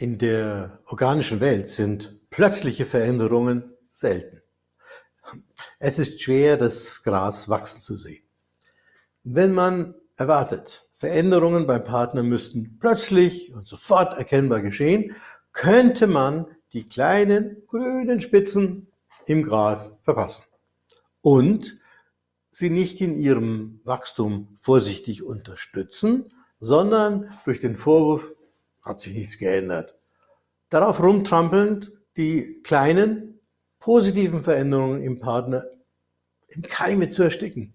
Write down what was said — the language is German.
In der organischen Welt sind plötzliche Veränderungen selten. Es ist schwer, das Gras wachsen zu sehen. Wenn man erwartet, Veränderungen beim Partner müssten plötzlich und sofort erkennbar geschehen, könnte man die kleinen grünen Spitzen im Gras verpassen und sie nicht in ihrem Wachstum vorsichtig unterstützen, sondern durch den Vorwurf, hat sich nichts geändert. Darauf rumtrampelnd die kleinen positiven Veränderungen im Partner im Keime zu ersticken.